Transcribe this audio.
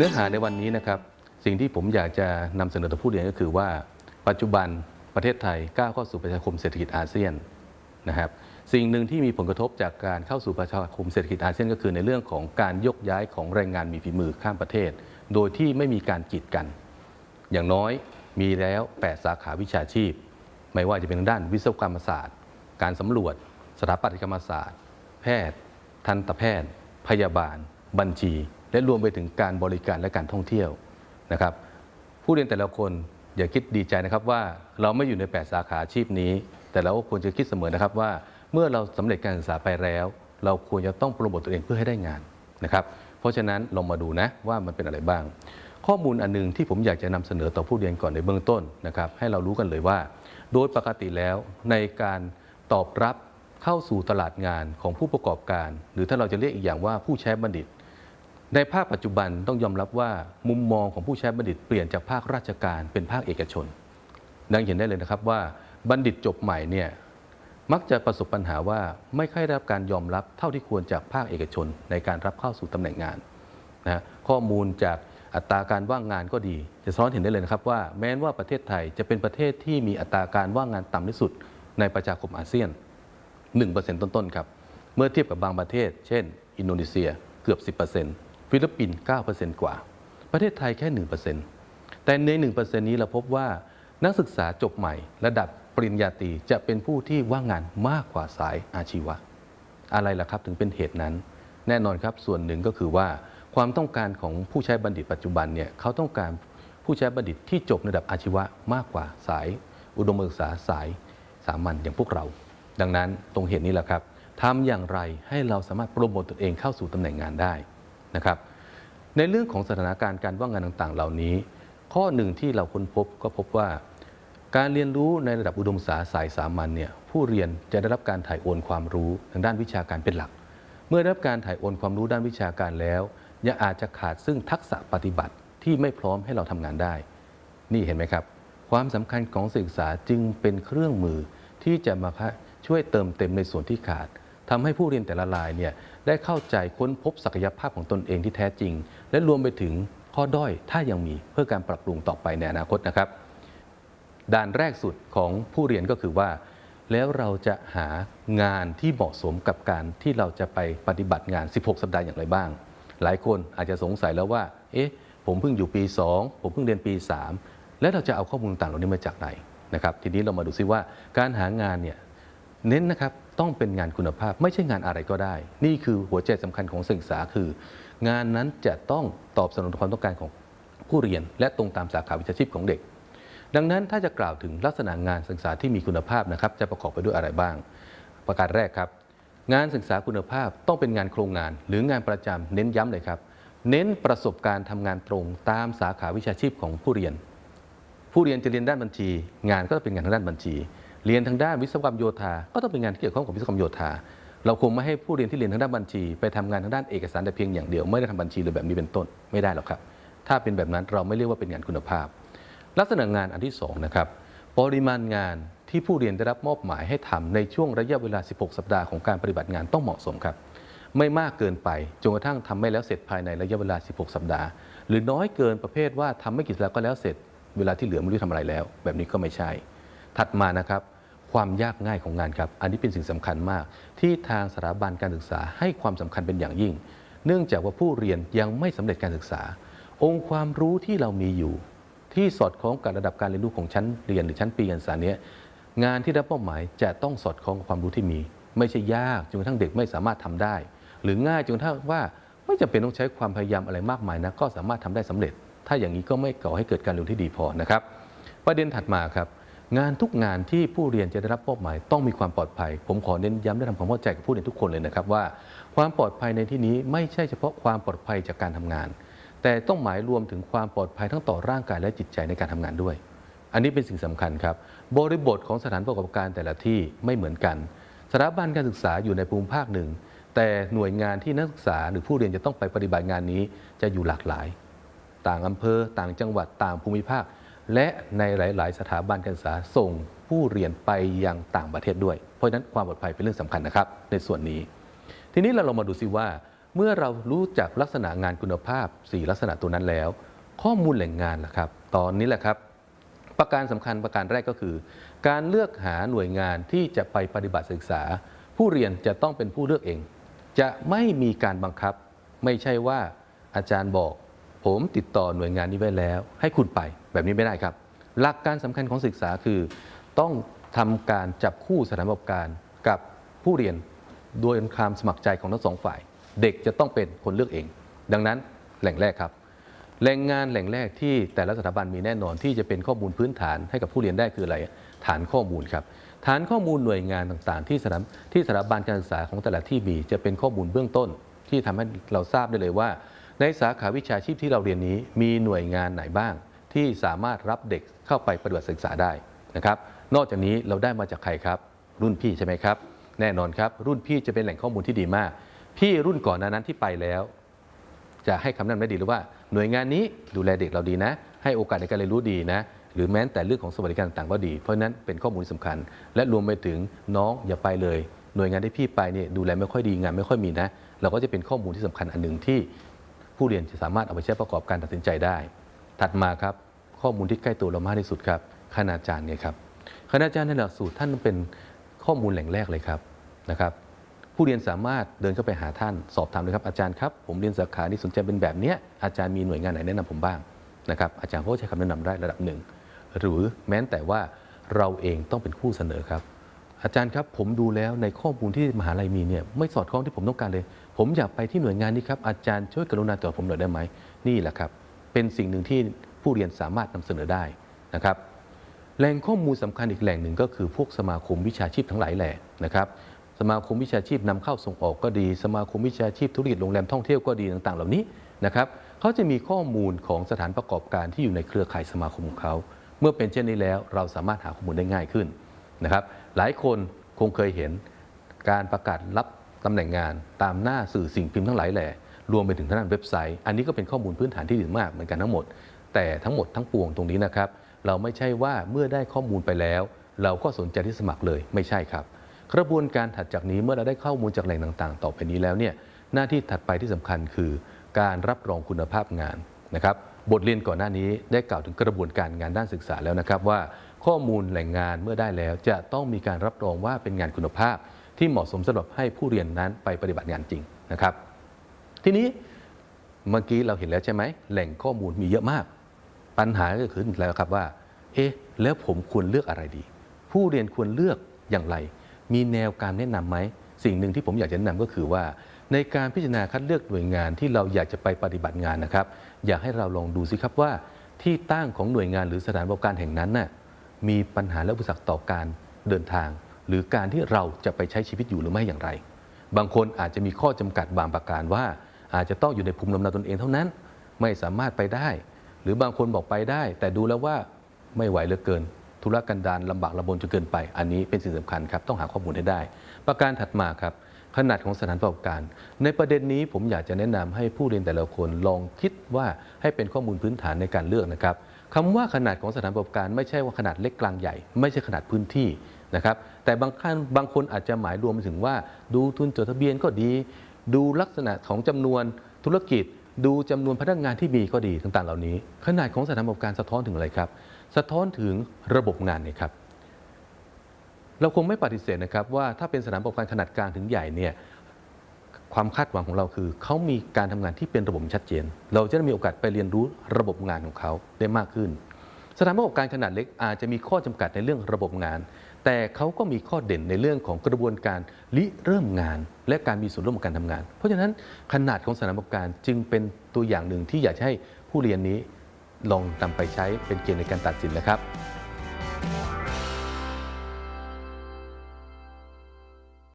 เนื้อหาในวันนี้นะครับสิ่งที่ผมอยากจะนำเสนอต่อผู้เรียนก็คือว่า ปัจจุบันประเทศไทยก้าวเข้าสู่ประชาคมเศรษฐกิจอาเซียนนะครับสิ่งหนึ่งที่มีผลกระทบจากการเข้าสู่ประชาคมเศรษฐกิจอาเซียนก็คือในเรื่องของการยกย้ายของแรงงานมีฝีมือข้ามประเทศ โดยที่ไม่มีการกีดกัน อย่างน้อยมีแล้ว 8 สาขาวิชาชีพ ไม่ว่าจะเป็นด้านวิศวกรรมศาสตร์ การสำรวจ สถาปัตยกรรมศาสตร์ แพทย์ ทันตแพทย์ พยาบาล บัญชี และรวมไปถึงการบริการและการท่องเที่ยวนะครับ ผู้เรียนแต่ละคนอย่าคิดดีใจนะครับว่าเราไม่อยู่ใน 8 สาขาอาชีพนี้ แต่เราก็ควรจะคิดเสมอนะครับว่า เมื่อเราสำเร็จการศึกษาไปแล้ว เราควรจะต้องโปรโมตตัวเองเพื่อให้ได้งานนะครับ เพราะฉะนั้นลองมาดูนะว่ามันเป็นอะไรบ้าง ข้อมูลอันหนึงที่ผมอยากจะนำเสนอต่อผู้เรียนก่อนในเบื้องต้นนะครับ ให้เรารู้กันเลยว่า โดยปกติแล้วในการตอบรับเข้าสู่ตลาดงานของผู้ประกอบการ หรือถ้าเราจะเรียกอีกอย่างว่าผู้ใช้บัณฑิต ในภาคปัจจุบันต้องยอมรับว่ามุมมองของผู้ใช้บัณฑิตเปลี่ยนจากภาคราชการเป็นภาคเอกชน ดังเห็นได้เลยนะครับว่าบัณฑิตจบใหม่เนี่ยมักจะประสบปัญหาว่าไม่ค่อยได้รับการยอมรับเท่าที่ควรจากภาคเอกชนในการรับเข้าสู่ตำแหน่งงานนะฮะข้อมูลจากอัตราการว่างงานก็ดี จะสะท้อนเห็นได้เลยนะครับว่าแม้ว่าประเทศไทยจะเป็นประเทศที่มีอัตราการว่างงานต่ำที่สุดในประชาคมอาเซียน 1%ต้นๆครับ เมื่อเทียบกับบางประเทศ เช่น อินโดนีเซียเกือบ 10% ฟิลิปปินส์9%กว่า ประเทศไทยแค่ 1%แต่ใน 1%นี้เราพบว่านักศึกษาจบใหม่ ระดับปริญญาตรีจะเป็นผู้ที่ว่างงานมากกว่าสายอาชีวะ อะไรล่ะครับถึงเป็นเหตุนั้น แน่นอนครับส่วนหนึ่งก็คือว่าความต้องการของผู้ใช้บัณฑิตปัจจุบันเนี่ยเขาต้องการผู้ใช้บัณฑิตที่จบระดับอาชีวะมากกว่าสาย อุดมศึกษาสายสามัญอย่างพวกเรา ดังนั้นตรงเหตุนี้แหละครับทำอย่างไรให้เราสามารถโปรโมตตนเองเข้าสู่ตำแหน่งงานได้ นะครับ ในเรื่องของสถานการณ์การว่างงานต่างๆ เหล่านี้ ข้อหนึ่งที่เราค้นพบก็พบว่า การเรียนรู้ในระดับอุดมศึกษาสายสามัญเนี่ยผู้เรียนจะได้รับการถ่ายโอนความรู้ทางด้านวิชาการเป็นหลัก เมื่อได้รับการถ่ายโอนความรู้ด้านวิชาการแล้ว ยังอาจจะขาดซึ่งทักษะปฏิบัติที่ไม่พร้อมให้เราทำงานได้ นี่เห็นไหมครับ ความสำคัญของศึกษาจึงเป็นเครื่องมือที่จะมาช่วยเติมเต็มในส่วนที่ขาด ทำให้ผู้เรียนแต่ละรายเนี่ยได้เข้าใจค้นพบศักยภาพของตนเองที่แท้จริง และรวมไปถึงข้อด้อยถ้ายังมีเพื่อการปรับปรุงต่อไปในอนาคตนะครับ ด่านแรกสุดของผู้เรียนก็คือว่า แล้วเราจะหางานที่เหมาะสมกับการที่เราจะไปปฏิบัติงาน 16 สัปดาห์อย่างไรบ้าง หลายคนอาจจะสงสัยแล้วว่า เอ๊ะ ผมเพิ่งอยู่ปี 2 ผมเพิ่งเรียนปี 3 แล้วเราจะเอาข้อมูลต่างเหล่านี้มาจากไหนนะครับ ทีนี้เรามาดูซิว่าการหางานเนี่ย เน้นนะครับต้องเป็นงานคุณภาพไม่ใช่งานอะไรก็ได้ นี่คือหัวใจสำคัญของศึกษาคือ งานนั้นจะต้องตอบสนองความต้องการของผู้เรียน และตรงตามสาขาวิชาชีพของเด็ก ดังนั้นถ้าจะกล่าวถึงลักษณะงานศึกษาที่มีคุณภาพนะครับจะประกอบไปด้วยอะไรบ้าง ประการแรกครับ งานศึกษาคุณภาพต้องเป็นงานโครงงาน หรืองานประจำเน้นย้ำเลยครับ เน้นประสบการณ์ทำงานตรงตามสาขาวิชาชีพของผู้เรียน ผู้เรียนจะเรียนด้านบัญชี งานก็ต้องเป็นงานทางด้านบัญชี เรียนทางด้านวิศวกรรมโยธา ก็ต้องเป็นงานที่เกี่ยวข้องกับวิศวกรรมโยธา เราคงไม่ให้ผู้เรียนที่เรียนทางด้านบัญชี ไปทำงานทางด้านเอกสารแต่เพียงอย่างเดียว ไม่ได้ทำบัญชีหรือแบบนี้เป็นต้นไม่ได้หรอกครับ ถ้าเป็นแบบนั้นเราไม่เรียกว่าเป็นงานคุณภาพ ลักษณะงานอันที่สองนะครับปริมาณงานที่ผู้เรียนได้รับมอบหมายให้ทำในช่วงระยะเวลา 16 สัปดาห์ของการปฏิบัติงานต้องเหมาะสมครับ ไม่มากเกินไปจนกระทั่งทำไม่แล้วเสร็จภายในระยะเวลา 16 สัปดาห์ หรือน้อยเกินประเภทว่าทำไม่กี่สัปดาห์ก็แล้วเสร็จ เวลาที่เหลือไม่รู้ทำอะไรแล้ว แบบนี้ก็ไม่ใช่ ถัดมานะครับ ความยากง่ายของงานครับ อันนี้เป็นสิ่งสำคัญมาก ที่ทางสถาบันการศึกษาให้ความสำคัญเป็นอย่างยิ่ง เนื่องจากว่าผู้เรียนยังไม่สำเร็จการศึกษา องค์ความรู้ที่เรามีอยู่ ที่สอดคล้องกับระดับการเรียนรู้ของชั้นเรียนหรือชั้นปีการศึกษาเนี้ยงานที่รับมอบหมายจะต้องสอดคล้องกับความรู้ที่มี ไม่ใช่ยากจนกระทั่งเด็กไม่สามารถทำได้ หรือง่ายจนกระทั่งว่าไม่จำเป็นต้องใช้ความพยายามอะไรมากมายนะก็สามารถทำได้สำเร็จ ถ้าอย่างนี้ก็ไม่ก่อให้เกิดการเรียนรู้ที่ดีพอนะครับ ประเด็นถัดมาครับ งานทุกงานที่ผู้เรียนจะได้รับมอบหมายต้องมีความปลอดภัย ผมขอเน้นย้ำและทำความเข้าใจกับผู้เรียนทุกคนเลยนะครับว่า ความปลอดภัยในที่นี้ไม่ใช่เฉพาะความปลอดภัยจากการทำงาน แต่ต้องหมายรวมถึงความปลอดภัยทั้งต่อร่างกายและจิตใจในการทำงานด้วย อันนี้เป็นสิ่งสำคัญครับ บริบทของสถานประกอบการแต่ละที่ไม่เหมือนกันสถาบันการศึกษาอยู่ในภูมิภาคหนึ่ง แต่หน่วยงานที่นักศึกษาหรือผู้เรียนจะต้องไปปฏิบัติงานนี้จะอยู่หลากหลาย ต่างอำเภอ ต่างจังหวัดต่างภูมิภาค และในหลาย ๆ สถาบันการศึกษาส่งผู้เรียนไปยังต่างประเทศด้วย เพราะฉะนั้นความปลอดภัยเป็นเรื่องสำคัญนะครับ ในส่วนนี้ ทีนี้เราลองมาดูซิว่า เมื่อเรารู้จักลักษณะงานคุณภาพ 4 ลักษณะตัวนั้นแล้ว ข้อมูลแหล่งงานล่ะครับ ตอนนี้แหละครับ ประการสำคัญประการแรกก็คือ การเลือกหาหน่วยงานที่จะไปปฏิบัติศึกษา ผู้เรียนจะต้องเป็นผู้เลือกเอง จะไม่มีการบังคับ ไม่ใช่ว่าอาจารย์บอก ผมติดต่อหน่วยงานนี้ไว้แล้ว ให้คุณไปแบบนี้ไม่ได้ครับ หลักการสำคัญของศึกษาคือ ต้องทำการจับคู่สถานประกอบการกับผู้เรียนโดยความสมัครใจของทั้งสองฝ่าย เด็กจะต้องเป็นคนเลือกเอง ดังนั้นแหล่งแรกครับแหล่งงานแหล่งแรกที่แต่ละสถาบันมีแน่นอนที่จะเป็นข้อมูลพื้นฐานให้กับผู้เรียนได้คืออะไร ฐานข้อมูลครับฐานข้อมูลหน่วยงานต่างๆ ที่สถาที่สถาบันการศึกษาของแต่ละที่มีจะเป็นข้อมูลเบื้องต้น ที่ทำให้เราทราบได้เลยว่า ในสาขาวิชาชีพที่เราเรียนนี้มีหน่วยงานไหนบ้าง ที่สามารถรับเด็กเข้าไปปฏิบัติศึกษาได้นะครับ นอกจากนี้เราได้มาจากใครครับ รุ่นพี่ใช่ไหมครับ แน่นอนครับ รุ่นพี่จะเป็นแหล่งข้อมูลที่ดีมาก พี่รุ่นก่อนนั้นที่ไปแล้ว จะให้คำแนะนำได้ดีหรือว่าหน่วยงานนี้ดูแลเด็กเราดีนะ ให้โอกาสในการเรียนรู้ดีนะหรือแม้แต่เรื่องของสวัสดิการต่างๆก็ดี เพราะนั้นเป็นข้อมูลสำคัญ และรวมไปถึงน้องอย่าไปเลย หน่วยงานที่พี่ไปเนี่ยดูแลไม่ค่อยดีงานไม่ค่อยมีนะ เราก็จะเป็นข้อมูลที่สำคัญอันหนึ่งที่ ผู้เรียนจะสามารถเอาไปใช้ประกอบการตัดสินใจได้ ถัดมาครับข้อมูลที่ใกล้ตัวเรามากที่สุดครับคณาจารย์เนี่ยครับคณาจารย์ในหลักสูตรท่านเป็นข้อมูลแหล่งแรกเลยครับนะครับผู้เรียนสามารถเดินเข้าไปหาท่านสอบถามเลยครับอาจารย์ครับผมเรียนสาขานี้สนใจเป็นแบบเนี้ยอาจารย์มีหน่วยงานไหนแนะนำผมบ้างนะครับอาจารย์เขาก็ใช้คำแนะนำได้ระดับหนึ่งหรือแม้แต่ว่าเราเองต้องเป็นผู้เสนอครับ อาจารย์ครับผมดูแล้วในข้อมูลที่มหาลัยมีเนี่ยไม่สอดคล้องที่ผมต้องการเลย ผมอยากไปที่หน่วยงานนี้ครับอาจารย์ช่วยกรุณาตอบผมหน่อยได้ไหมนี่แหละครับ เป็นสิ่งหนึ่งที่ผู้เรียนสามารถนำเสนอได้นะครับ แหล่งข้อมูลสำคัญอีกแหล่งหนึ่งก็คือพวกสมาคมวิชาชีพทั้งหลายแหล่นะครับ สมาคมวิชาชีพนำเข้าส่งออกก็ดี สมาคมวิชาชีพธุรกิจโรงแรมท่องเที่ยวก็ดีต่าง ๆ เหล่านี้นะครับเขาจะมีข้อมูลของสถานประกอบการที่อยู่ในเครือข่ายสมาคมของเขาเมื่อเป็นเช่นนี้แล้วเราสามารถหาข้อมูลได้ง่ายขึ้นนะครับ หลายคนคงเคยเห็นการประกาศรับ ตำแหน่งงานตามหน้าสื่อสิ่งพิมพ์ทั้งหลายแหล่รวมไปถึงทางด้านเว็บไซต์ อันนี้ก็เป็นข้อมูลพื้นฐานที่ดีมากเหมือนกันทั้งหมด แต่ทั้งหมดทั้งปวงตรงนี้นะครับ เราไม่ใช่ว่าเมื่อได้ข้อมูลไปแล้ว เราก็สนใจที่สมัครเลยไม่ใช่ครับ กระบวนการถัดจากนี้เมื่อเราได้ข้อมูลจากแหล่งต่าง ๆ ต่อไปนี้แล้วเนี่ยหน้าที่ถัดไปที่สำคัญคือ การรับรองคุณภาพงานนะครับบทเรียนก่อนหน้านี้ได้กล่าวถึงกระบวนการงานด้านศึกษาแล้วนะครับว่า ข้อมูลแหล่งงานเมื่อได้แล้วจะต้องมีการรับรองว่าเป็นงานคุณภาพ ที่เหมาะสมสำหรับให้ผู้เรียนนั้นไปปฏิบัติงานจริงนะครับ ทีนี้เมื่อกี้เราเห็นแล้วใช่ไหมแหล่งข้อมูลมีเยอะมาก ปัญหาก็คือแล้วครับว่า เอ๊ะแล้วผมควรเลือกอะไรดี ผู้เรียนควรเลือกอย่างไร มีแนวการแนะนำไหมสิ่งหนึ่งที่ผมอยากจะแนะนำก็คือว่า ในการพิจารณาคัดเลือกหน่วยงานที่เราอยากจะไปปฏิบัติงานนะครับ อยากให้เราลองดูสิครับว่า ที่ตั้งของหน่วยงานหรือสถานบริการแห่งนั้นน่ะมีปัญหาและอุปสรรคต่อการเดินทาง หรือการที่เราจะไปใช้ชีวิตอยู่หรือไม่อย่างไร บางคนอาจจะมีข้อจำกัดบางประการว่า อาจจะต้องอยู่ในภูมิลำเนาตนเองเท่านั้น ไม่สามารถไปได้ หรือบางคนบอกไปได้ แต่ดูแล้วว่าไม่ไหวเหลือเกิน ธุรกันดารลำบากลำบนจนเกินไป อันนี้เป็นสิ่งสำคัญครับต้องหาข้อมูลให้ได้ ประการถัดมาครับขนาดของสถานประกอบการ ในประเด็นนี้ผมอยากจะแนะนำให้ผู้เรียนแต่ละคนลองคิดว่าให้เป็นข้อมูลพื้นฐานในการเลือกนะครับคำว่าขนาดของสถานประกอบการไม่ใช่ว่าขนาดเล็กกลางใหญ่ ไม่ใช่ขนาดพื้นที่ นะครับแต่บางครั้งบางคนอาจจะหมายรวมไปถึงว่า ดูทุนจดทะเบียนก็ดี ดูลักษณะของจำนวนธุรกิจ ดูจำนวนพนักงานที่มีก็ดีต่างๆ เหล่านี้ ขนาดของสถานประกอบการสะท้อนถึงอะไรครับ สะท้อนถึงระบบงานเนี่ยครับเราคงไม่ปฏิเสธนะครับว่าถ้าเป็นสถานประกอบการขนาดกลางถึงใหญ่เนี่ยความคาดหวังของเราคือ เขามีการทำงานที่เป็นระบบชัดเจน เราจะได้มีโอกาสไปเรียนรู้ระบบงานของเขาได้มากขึ้น สถานประกอบการขนาดเล็กอาจจะมีข้อจำกัดในเรื่องระบบงาน แต่เขาก็มีข้อเด่นในเรื่องของกระบวนการริเริ่มงาน และการมีส่วนร่วมในการทำงาน เพราะฉะนั้นขนาดของสถานประกอบการจึงเป็นตัวอย่างหนึ่งที่อยากให้ผู้เรียนนี้ลองนำไปใช้เป็นเกณฑ์ในการตัดสินนะครับ